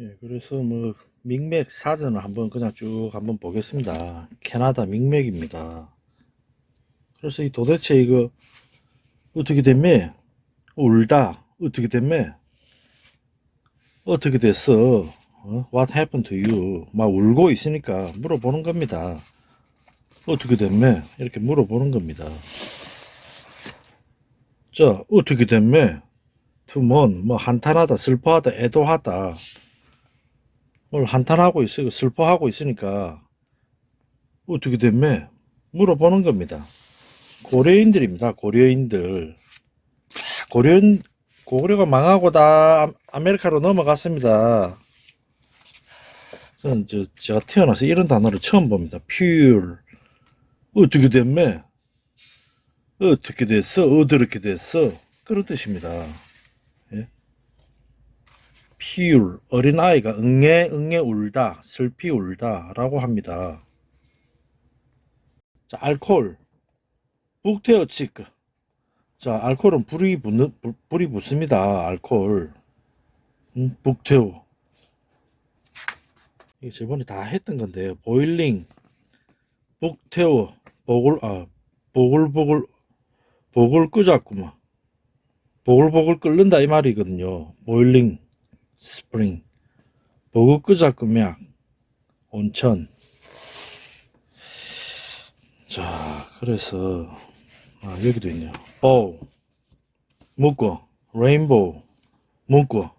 예, 그래서 뭐 믹맥 사전을 한번 그냥 쭉 한번 보겠습니다. 캐나다 믹맥입니다. 그래서 이 도대체 이거 어떻게 됐매? 울다 어떻게 됐매? 어떻게 됐어? 어? What happened to you? 막 울고 있으니까 물어보는 겁니다. 어떻게 됐매? 이렇게 물어보는 겁니다. 자, 어떻게 됐매? 투먼, 뭐 한탄하다, 슬퍼하다, 애도하다. 뭘 한탄하고 있어, 슬퍼하고 있으니까 어떻게 됐매? 물어보는 겁니다. 고려인들입니다. 고려인들. 고려인 고구려가 망하고 다 아- 아메리카로 넘어갔습니다. 저는 저, 제가 태어나서 이런 단어를 처음 봅니다. pure. 어떻게 됐매? 어떻게 됐어? 어떻게 됐어? 그런 뜻입니다. 예? pure. 어린아이가 응애, 응애 울다, 슬피 울다 라고 합니다. 자, 알코올. 북테어 치크. 자, 알코올은 불이 붙는, 불- 불이 붙습니다. 알코올. 음, 북테오. 이게 저번에 다 했던 건데요. 보일링, 북테오, 보글, 아, 보글보글, 보글 끄자꾸만. 보글보글 끓는다 이 말이거든요. 보일링, 스프링. 보글 끄자꾸면 온천. 자, 그래서 아, 여기도 있네요. bow, 묶고, 레인보우, 묶고,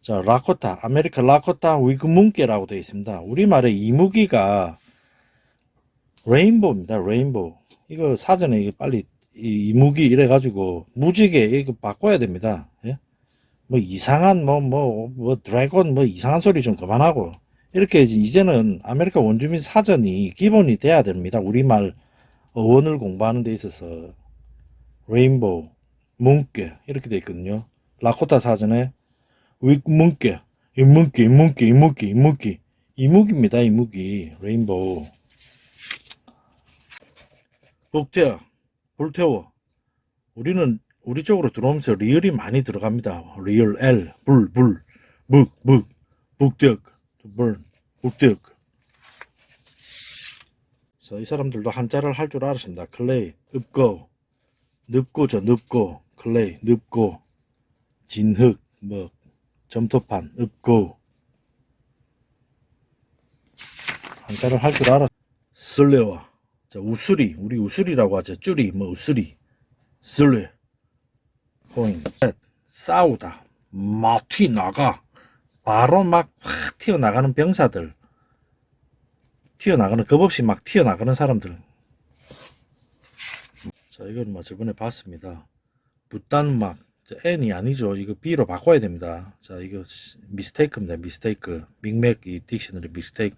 자, 라코타, 아메리카 라코타 위그 문께라고 되어 있습니다. 우리말에 이무기가 rainbow입니다. Rainbow. 이거 사전에 빨리 이 이무기 이래 가지고 무지개 이거 바꿔야 됩니다. 예? 뭐 이상한 뭐뭐 뭐 dragon 뭐 이상한 소리 좀 그만하고 이렇게 이제 이제는 아메리카 원주민 사전이 기본이 돼야 됩니다. 우리말 어원을 공부하는 데 있어서 rainbow, 문께 이렇게 돼 있거든요. 라코타 사전에 위 문께, 이문께, 이문께, 이문께, 이문께, 이무기입니다. 이무기, 레인보우. 북태야, 불태워. 우리는 우리 쪽으로 들어오면서 리얼이 많이 들어갑니다. 리얼 L, 불, 불, 묵, 묵, 북덕, burn, 북덕. 자, 이 사람들도 한자를 할 줄 알았습니다. 클레이, 읍고, 늪고죠, 늪고, 클레이, 늪고, 진흙, 뭐, 점토판, 읍고. 한자를 할 줄 알았. 쓸레와, 자, 우수리, 우리 우수리라고 하죠. 쭈리, 뭐, 우수리. 쓸레, 포인, 셋, 싸우다, 막 튀나가, 바로 막 확 튀어나가는 병사들. 튀어나가는 겁 없이 막 튀어나가는 사람들 자 이건 뭐 저번에 봤습니다. 붓단막 N이 아니죠. 이거 B로 바꿔야 됩니다. 자 이거 미스테이크입니다. 미스테이크. 믹맥 이 딕셔너리 미스테이크.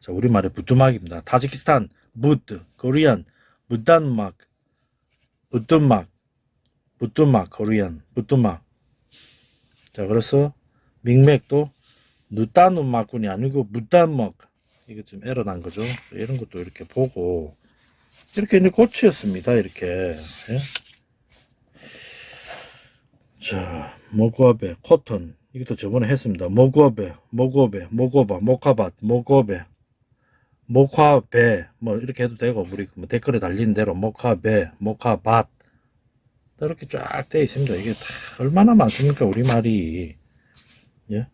자 우리말에 부뚜막입니다. 타지키스탄 부트 코리안 붓단막 부뚜막 부뚜막 코리안 부뚜막 자 그래서 믹맥도 누따누막군이 아니고 무단먹 이게 좀 에러 난 거죠. 이런 것도 이렇게 보고 이렇게 이제 고치였습니다. 이렇게 예? 자 모구아베 코턴 이것도 저번에 했습니다. 모구아베 모구아베 모고바 모카밭 모고베 모카베 뭐 이렇게 해도 되고 우리 뭐 댓글에 달린 대로 모카베 모카밭 이렇게 쫙 되어 있습니다. 이게 다 얼마나 많습니까 우리 말이 예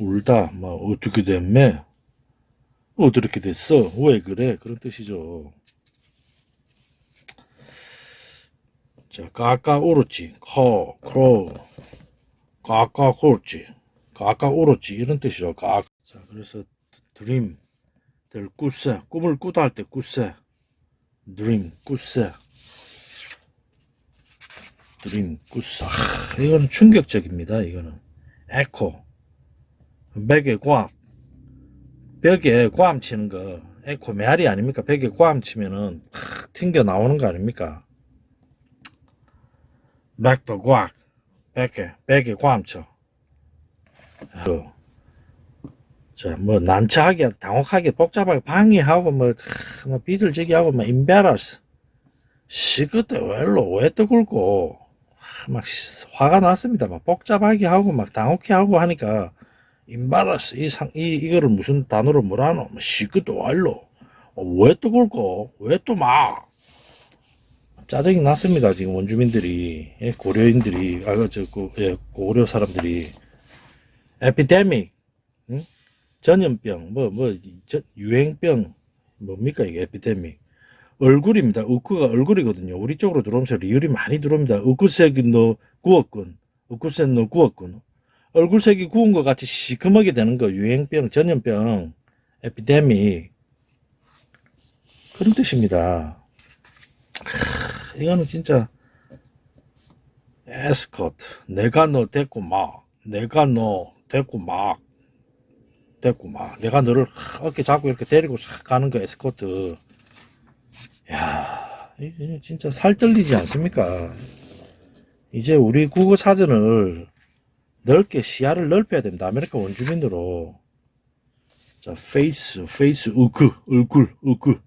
울다 뭐 어떻게 됐매 어떻게 됐어? 왜 그래? 그런 뜻이죠. 자, 까까 오르지, 커, 크로, 까까 오르지, 까까 오르지 이런 뜻이죠. 까. 자, 그래서 드림, 될 꾸세, 꿈을 꾸다 할 때 꾸세, 드림, 꾸세, 드림, 꾸세. 아, 이거는 충격적입니다. 이거는 에코, 백의 과학. 벽에 꽝 치는 거 에코 메아리 아닙니까? 벽에 꽝 치면은 팍 튕겨 나오는 거 아닙니까? 백도 꽉 벽에 벽에 꽝 쳐. 그, 자뭐 난처하게 당혹하게 복잡하게 방해하고 뭐, 하, 뭐 비틀지기하고 뭐 임베라스 시그때 왜로 왜 떠굴고 막 화가 났습니다. 막 복잡하게 하고 막 당혹해 하고 하니까 임바라스 이 상 이 이거를 무슨 단어로 뭐라 하노? 뭐 시크도 와일로. 어, 왜또 굴고 왜 또 막? 짜증이 났습니다. 지금 원주민들이. 예, 고려인들이. 아저그 예, 고려 사람들이. 에피데믹 응? 전염병 뭐뭐 유행병. 뭡니까 이게? 에피데믹 얼굴입니다. 우크가 얼굴이거든요. 우리 쪽으로 들어오면서 리을이 많이 들어옵니다. 우크색이 너 구웠군. 우크색 너 구웠군. 얼굴색이 구운 것 같이 시커멓게 되는 거 유행병, 전염병, 에피데믹 그런 뜻입니다. 하, 이거는 진짜 에스코트 내가 너 데리고 막 내가 너 데리고 막 데리고 막 내가 너를 어깨 잡고 이렇게 데리고 싹 가는 거 escort 야 이게 진짜 살 떨리지 않습니까? 이제 우리 국어 사전을 넓게 시야를 넓혀야 됩니다. 아메리카 원주민으로. 자, face, face, 으크, 얼굴, 으크.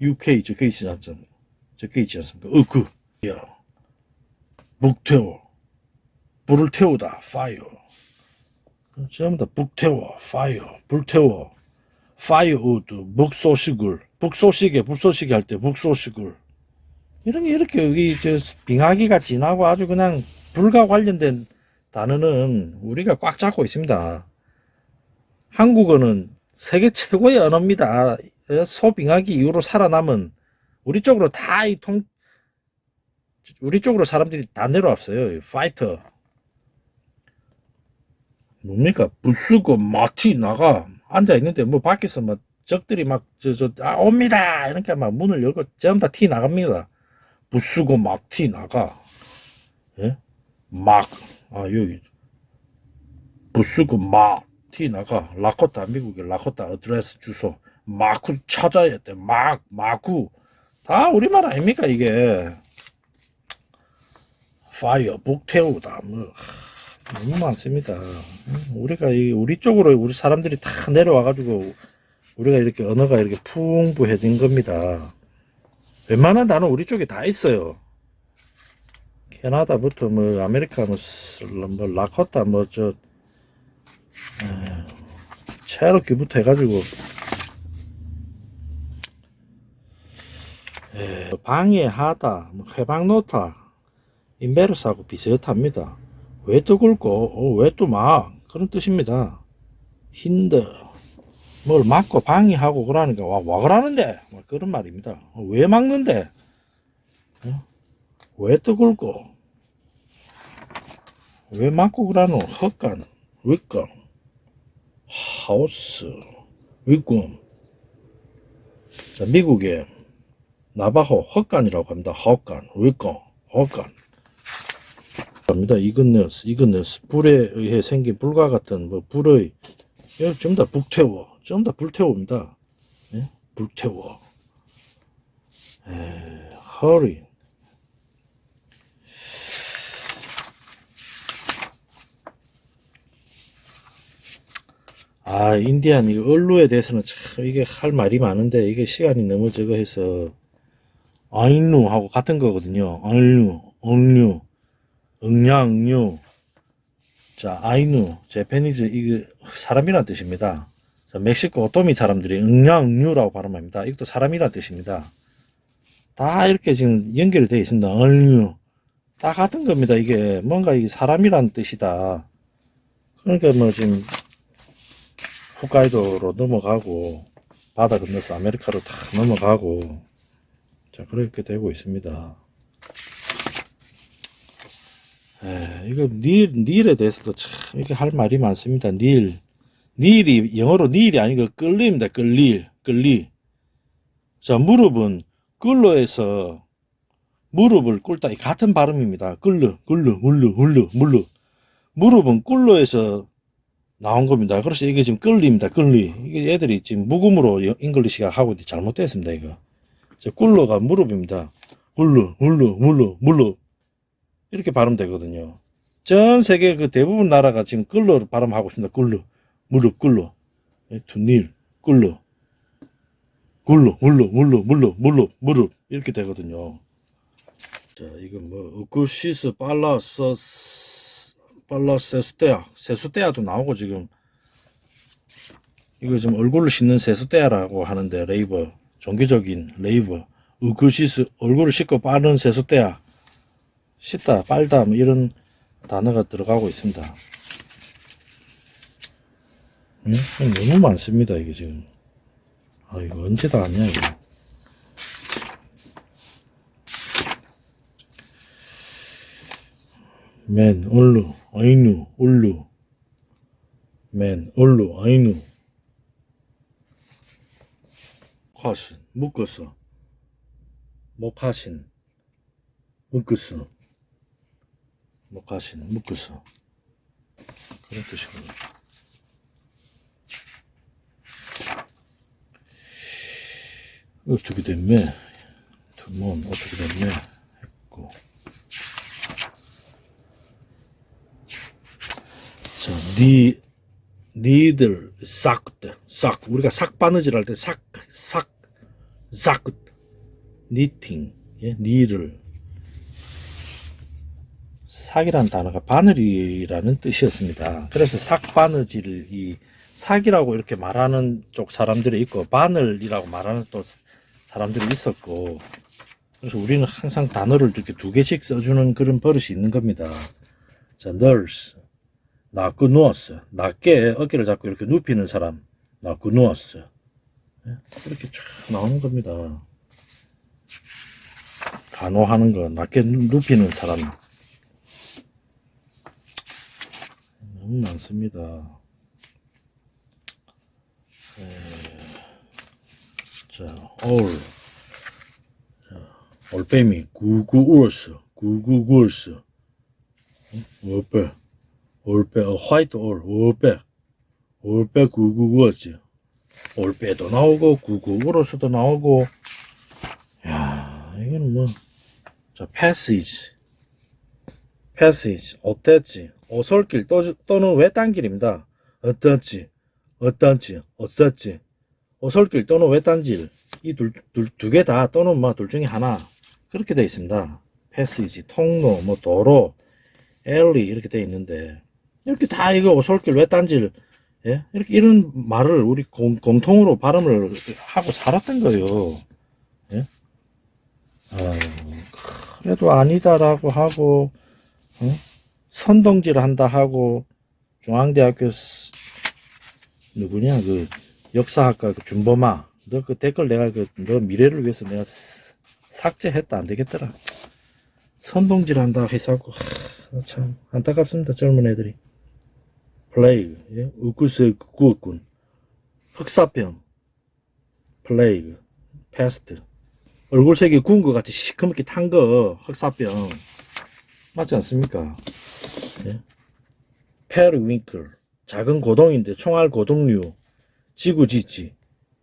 UK 적혀 있지 않습니까? 적혀 있지 않습니까? 으크. 야. 북태워. 불을 태우다. fire. 전부 다 북태워. fire. 불태워. firewood. 북소식을. 북소식에 불소식이 할때 북소식을. 이런 게 이렇게 여기 저 빙하기가 지나고 아주 그냥 불과 관련된 단어는 우리가 꽉 잡고 있습니다. 한국어는 세계 최고의 언어입니다. 소빙하기 이후로 살아남은 우리 쪽으로 다 이 통, 우리 쪽으로 사람들이 다 내려왔어요. 파이터. 뭡니까? 부수고 마티 나가 앉아 있는데 뭐 밖에서 막 적들이 막 저 저 아 옵니다 이렇게 막 문을 열고 전부 다티 나갑니다. 부수고 막 티 나가. 예? 막 아, 여기 부수고 막 티 나가 라코타 미국의 라코타 어드레스 주소 마쿠 찾아야 돼. 막 마쿠 다 우리말 아닙니까 이게 fire 북태우다 뭐 하, 너무 많습니다. 음, 우리가 이 우리 쪽으로 우리 사람들이 다 내려와 가지고 우리가 이렇게 언어가 이렇게 풍부해진 겁니다. 웬만한 단어 우리 쪽에 다 있어요. 캐나다부터 뭐 아메리카 뭐, 뭐 라코타 뭐저 체로키부터 해가지고 에, 방해하다 뭐 해방노타 인베르스하고 비슷합니다. 왜 또 굵고 어, 왜또 막 그런 뜻입니다. 힌드 뭘 막고 방해하고 그러니까 와, 와 그러는데? 뭐 그런 말입니다. 어, 왜 막는데? 어? 왜또 굵고? 왜 막고 그러노? 헛간 윗강 하우스 윗꿈 자 미국의 나바호 헛간이라고 합니다. 헛간 윗강 헛간. 합니다. 이그네스 이그네스. 불에 의해 생긴 불과 같은 뭐 불의 이거 전부 다 불태워 다 불태웁니다 예? 불태워 에, 허리 아, 인디안, 이 언루에 대해서는 참, 이게 할 말이 많은데, 이게 시간이 너무 적어 해서, 아인루 하고 같은 거거든요. 아인루, 엉류, 응냐, 응류. 자, 아이누, 제페니즈, 이게 사람이란 뜻입니다. 자, 멕시코 오토미 사람들이 응냐, 응류라고 발음합니다. 이것도 사람이란 뜻입니다. 다 이렇게 지금 연결이 되어 있습니다. 엉류. 다 같은 겁니다. 이게 뭔가 이게 사람이란 뜻이다. 그러니까 뭐 지금 홋카이도로 넘어가고 바다 건너서 아메리카로 다 넘어가고 자 그렇게 되고 있습니다. 에, 이거 닐 닐에 대해서도 참 이렇게 할 말이 많습니다. 닐 닐이 영어로 닐이 아니고 끌리입니다. 끌릴 끌리 자 무릎은 끌로에서 무릎을 꿇다 같은 발음입니다. 끌르 끌르 물르 물르 물르 무릎은 꿀로에서 나온 겁니다. 그래서 이게 지금 끌리입니다. 끌리. 이게 애들이 지금 묵음으로 English가 하고 잘못됐습니다. 이거. 꿀로가 무릎입니다. 꿀루, 물루, 물루, 물루. 이렇게 발음되거든요. 전 세계 그 대부분 나라가 지금 끌로 발음하고 있습니다. 꿀루, 무릎, 꿀로. to kneel, 꿀로. 꿀로, 물루, 물루, 물루, 물루, 무릎. 이렇게 되거든요. 자, 이건 뭐, 우쿠시스, 빨라서, 빨라세스테아, 세수테아도 나오고 지금 이거 지금 얼굴을 씻는 세수대야라고 하는데 laver 종교적인 laver 우크시스 얼굴을 씻고 빠는 세수대야 씻다 빨다 뭐 이런 단어가 들어가고 있습니다. 음? 너무 많습니다 이게 지금. 아 이거 언제 다 왔냐 이거. 맨 올루 아이누 올루 맨 올루 아이누 화신 묶었어 목하신 묶었어 목하신 묶었어 그런 뜻이거든 어떻게 됐매 두몬 어떻게 됐매 했고 자, 니, 니들, 싹, 싹. 우리가 싹 바느질 할 때 싹, 싹, 싹. 니팅, 예, 니를. 삭이라는 단어가 바늘이라는 뜻이었습니다. 그래서 삭 바느질, 이 삭이라고 이렇게 말하는 쪽 사람들이 있고, 바늘이라고 말하는 또 사람들이 있었고, 그래서 우리는 항상 단어를 이렇게 두 개씩 써주는 그런 버릇이 있는 겁니다. 자, nurse. 낳고 누웠어. 낮게 어깨를 잡고 이렇게 눕히는 사람. 낳고 누웠어. 예? 이렇게 쫙 나오는 겁니다. 간호하는 거, 낮게 누- 눕히는 사람. 너무 많습니다. 에, 자, 올. 자, 올빼미, 구구 울었어. 구구 구었어. 어빼. 올빼, 어, 화이트 올, 올빼. 올빼 구구구었지. 올빼도 나오고, 구구구로서도 나오고. 야 이거는 뭐. 자. 패시지. 어땠지? 오솔길 또, 또는 외딴길입니다. 어떻지? 어떤지? 어떻지? 오솔길 또는 외딴길. 이 둘, 둘, 두개다 또는 뭐 둘 중에 하나. 그렇게 돼 있습니다. 패시지, 통로, 뭐 도로, 엘리 이렇게 돼 있는데 이렇게 다 이거 오솔길 외딴질 예? 이렇게 이런 말을 우리 공, 공통으로 발음을 하고 살았던 거예요. 예? 아, 그래도 아니다라고 하고 어? 선동질 한다 하고 중앙대학교 스- 누구냐 그 역사학과 그 준범아 너 그 댓글 내가 그 너 미래를 위해서 내가 스- 삭제했다. 안 되겠더라. 선동질 한다 해서 참 안타깝습니다 젊은 애들이. Plague 예? 우쿠스의 구었군. 흑사병. Plague pest. 얼굴색이 구운 것 같이 시커멓게 탄 거 흑사병. 맞지 않습니까? 예? 페르윙클. 작은 고동인데 총알 고동류 지구지지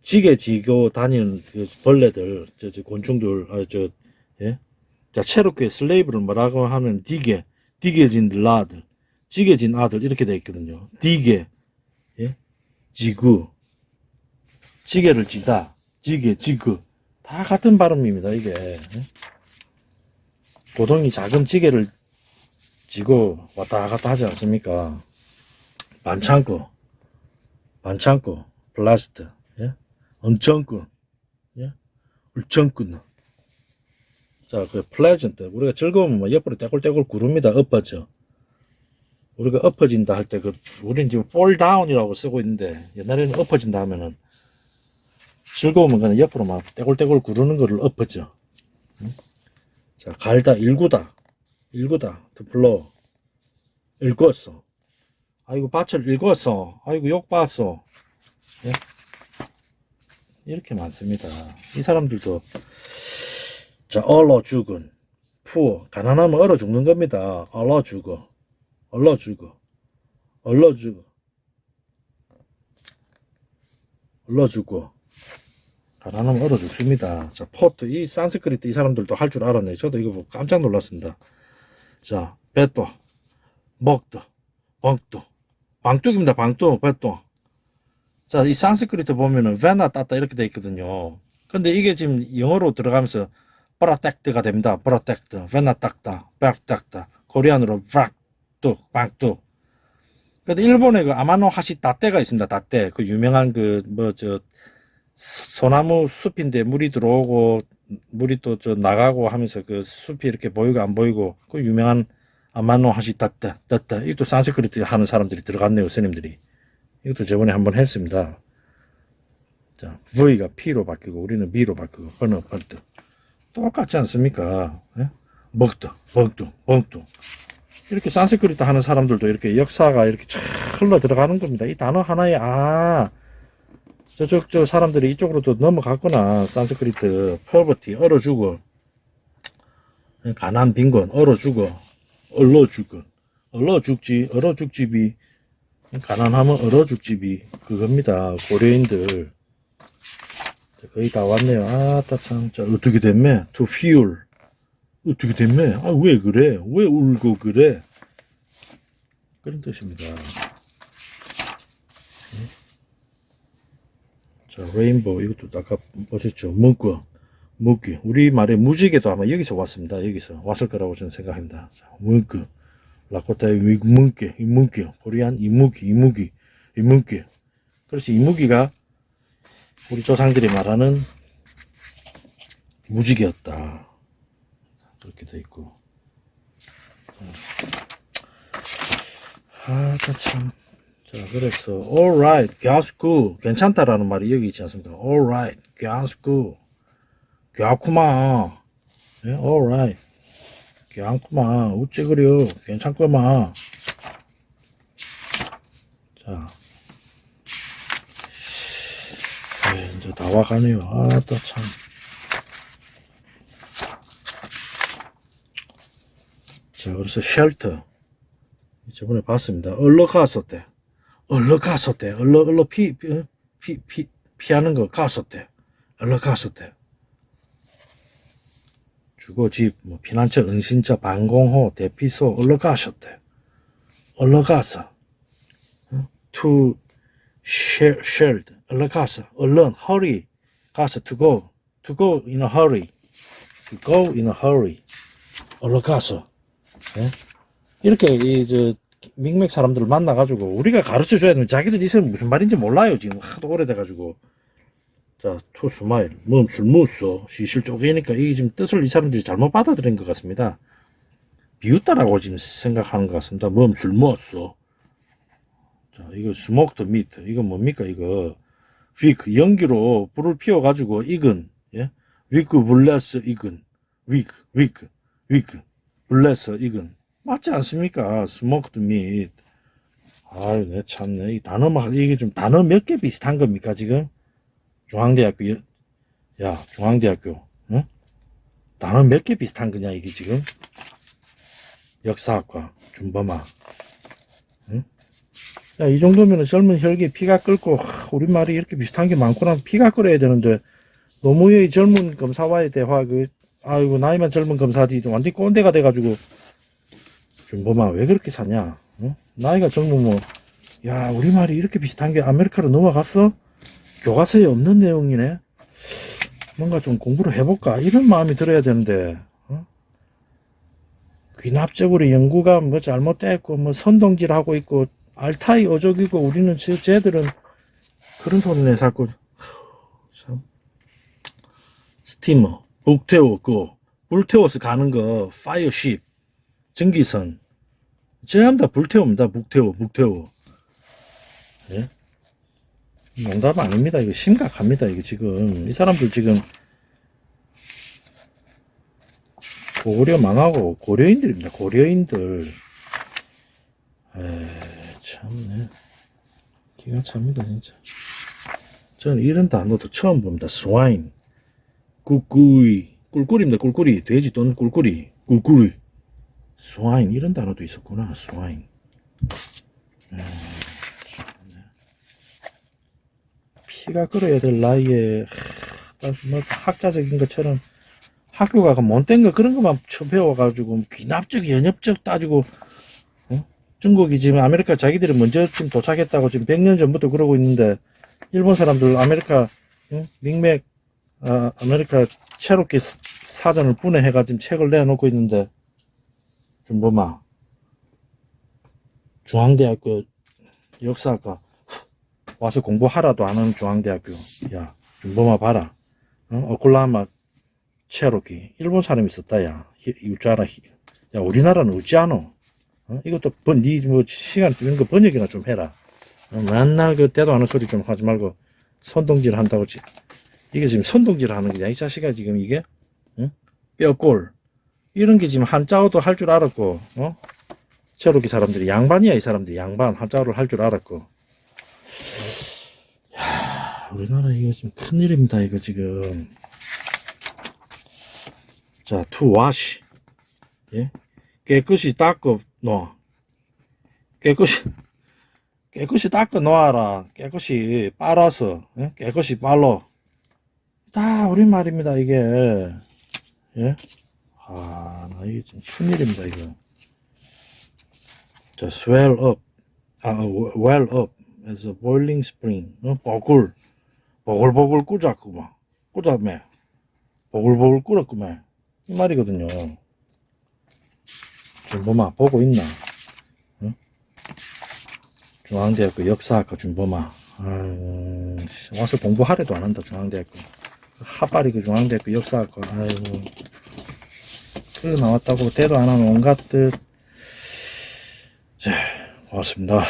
지게 지고 다니는 그 벌레들 저, 저 곤충들 아, 저 예? 자, 체로크의 슬레이브를 뭐라고 하면 디게, 디게진 라들, 지게진 아들 이렇게 돼 있거든요. 디게, 예? 지구, 지게를 지다, 지게, 지구 다 같은 발음입니다. 이게 예? 고동이 작은 지게를 지고 왔다 갔다 하지 않습니까? 반창고, 반창고, plaster, 예? 엄청꾼, 예? 울청꾼. 자, 그 pleasant. 우리가 즐거우면 뭐 옆으로 떼굴떼굴 구릅니다. 엎어져. 우리가 엎어진다 할 때 그 우리는 지금 down이라고 쓰고 있는데 옛날에는 엎어진다 하면은 즐거우면 그냥 옆으로 막 떼굴떼굴 구르는 거를 엎어져. 응? 자, 갈다 일구다. 일구다. blow. 읽었어. 아이고 밭을 읽었어. 아이고 욕 봤어. 예? 이렇게 많습니다. 이 사람들도 자, 얼어 죽은, 푸어, 가난하면 얼어 죽는 겁니다. 얼어 죽어, 얼어 죽어, 얼어 죽어, 얼어 죽어. 가난하면 얼어 죽습니다. 자, port, 이 산스크리트 이 사람들도 할 줄 알았네. 저도 이거 보고 깜짝 놀랐습니다. 자, 배또, 먹도, 방도, 방뚝입니다. 방뚝, 배또. 자, 이 산스크리트 보면은 베나 따따 이렇게 돼 있거든요. 근데 이게 지금 영어로 들어가면서 protect가 됩니다. protect, 베나 딱다, 백딱다, Korean으로 브락뚝, 방뚝. 근데 일본에 그 아마노 하시 다떼가 있습니다. 다떼. 그 유명한 그 뭐 저 소나무 숲인데 물이 들어오고 물이 또 저 나가고 하면서 그 숲이 이렇게 보이고 안 보이고 그 유명한 아마노 하시 다떼 다떼 이것도 산스크리트 하는 사람들이 들어갔네요. 스님들이. 이것도 저번에 한번 했습니다. 자, V가 P로 바뀌고 우리는 B로 바뀌고 번호 번뜩 똑같지 않습니까? 예? 먹도 먹도 먹도 이렇게 산스크리트 하는 사람들도 이렇게 역사가 이렇게 쫙 흘러 들어가는 겁니다. 이 단어 하나에 아 저쪽 저 사람들이 이쪽으로도 넘어갔구나. 산스크리트 퍼버티 얼어 죽어 가난 빈곤 얼어 죽어 얼러 죽어 얼러 죽지 얼어 죽지비 가난하면 얼어 죽지비 그겁니다. 고려인들 자, 거의 다 왔네요. 아따 참, 자 어떻게 됐매? To fuel 어떻게 됐매? 아왜 그래? 왜 울고 그래? 그런 뜻입니다. 자, 레인보우 이것도 아까 보셨죠? 문구, 문구. 우리 말의 무지개도 아마 여기서 왔습니다. 여기서 왔을 거라고 저는 생각합니다. 자, 문구, 라코타의 위- 문구, 이 문구, 코리안 이무기, 이무기, 이무기. 그래서 이무기가 우리 조상들이 말하는 무지개였다. 그렇게 돼 있고. 아, 자, 참. 자, 그래서, alright, good. 괜찮다라는 말이 여기 있지 않습니까? alright, good. 괜찮구만. 예, alright. 괜찮구만. 어째 그래요? 괜찮구만. 자. 예, 이제 다 와가네요. 아, 또 참. 자, 그래서 shelter. 저번에 봤습니다. 얼러 갔었대. 얼러 갔었대. 얼러, 얼러 피? 피, 피, 피하는 거 갔었대. 얼러 갔었대. 주거, 집, 뭐, 피난처, 은신처, 방공호, 대피소, 얼러 가셨대. 얼러 가서. 어? to share, shared. 얼러 가서. 얼른, hurry. 가서, to go. to go in a hurry. to go in a hurry. 얼러 가서. 예? 이렇게 이저 믹맥 사람들을 만나가지고 우리가 가르쳐 줘야 되는 자기들 이 무슨 말인지 몰라요 지금 하도 오래돼가지고 자 to smile. 몸술 무쏘 시실 쪼개니까 이게 지금 뜻을 이 사람들이 잘못 받아들인 것 같습니다. 비웃다라고 지금 생각하는 것 같습니다. 몸술 무쏘 자 이거 smoked meat 이거 뭡니까 이거? 위크 연기로 불을 피워가지고 익은 예? 위크 블레스 익은. 위크 위크 위크 블레스 익은. 맞지 않습니까? Smoked meat. 아유, 내 참네. 이 단어 막, 이게 좀 단어 몇 개 비슷한 겁니까, 지금? 중앙대학교, 여- 야, 중앙대학교, 응? 단어 몇 개 비슷한 거냐, 이게 지금? 역사학과, 준범아. 응? 야, 이 정도면 젊은 혈기 피가 끓고, 하, 우리말이 이렇게 비슷한 게 많구나. 피가 끓어야 되는데, 노무현의 젊은 검사와의 대화, 그, 아이고, 나이만 젊은 검사지, 완전히 꼰대가 돼가지고, 준범아 왜 그렇게 사냐? 어? 나이가 젊으면 야 우리말이 이렇게 비슷한 게 아메리카로 넘어갔어? 교과서에 없는 내용이네. 뭔가 좀 공부를 해볼까 이런 마음이 들어야 되는데 어? 귀납적으로 연구가 뭐 잘못됐고 뭐 선동질하고 있고 알타이 어족이고 우리는 저 쟤들은 그런 소리내 살고 참 스티머 북태워 그 불태워서 가는 거 파이어쉽 전기선 전부 다 불태웁니다. 북태워, 북태워. 예? 농담 아닙니다. 이거 심각합니다. 이거 지금 이 사람들 지금 고려 망하고 고려인들입니다. 고려인들. 에 참네. 기가 찹니다 진짜. 저는 이런 단어도 처음 봅니다. 스와인, 꿀꿀이, 꿀꿀입니다. 꿀꿀이, 돼지 또는 꿀꿀이, 꿀꿀이. 스와인 이런 단어도 있었구나 스와인 음, 참네. 피가 끓어야 될 나이에 하, 뭐 학자적인 것처럼 학교 가서 못된 거 그런 것만 처 배워가지고 귀납적 연역적 따지고 어? 중국이 지금 아메리카 자기들이 먼저 지금 도착했다고 지금 100년 전부터 그러고 있는데 일본 사람들 아메리카 응? 믹맥 아, 아메리카 체로키 사- 사전을 분해해가 지금 책을 내놓고 있는데 준범아 중앙대학교 역사학과 와서 공부하라도 안 하는 중앙대학교. 야 준범아 봐라. 어? 오클라호마 체로키. 일본 사람이 있었다 야. 유자라 야 우리나라는 않어 어? 이것도 번, 니뭐 시간 이런 거 번역이나 좀 해라. 어, 맨날 그 때도 않은 소리 좀 하지 말고 선동질 한다고 지 이게 지금 선동질 하는 거냐? 이 자식아 지금 이게? 응? 뼈골. 이런 게 지금 한자어도 할 줄 알았고 어? 체로키 사람들이 양반이야 이 사람들이. 양반 한자어를 할 줄 알았고. 야 우리나라 이거 지금 큰일입니다 이거 지금 자 to wash 예? 깨끗이 닦아 놓아 깨끗이 깨끗이 닦아 놓아라 깨끗이 빨아서 예? 깨끗이 빨로 다 우리말입니다 이게 예? 아, 나 이게 좀 큰일입니다, 이거. 자, swell up. 아, well up as a boiling spring. 어, 보글. 보글보글 꾸자꾸만. 꾸자매. 보글보글 끓었구만. 이 말이거든요. 준범아, 보고 있나? 응? 중앙대학교 역사학과 준범아. 씨, 와서 공부하래도 안 한다, 중앙대학교. 하빨이 그 중앙대학교 역사학과. 아이고. 그 나왔다고 대도 안 하는 온갖 뜻. 자, 고맙습니다.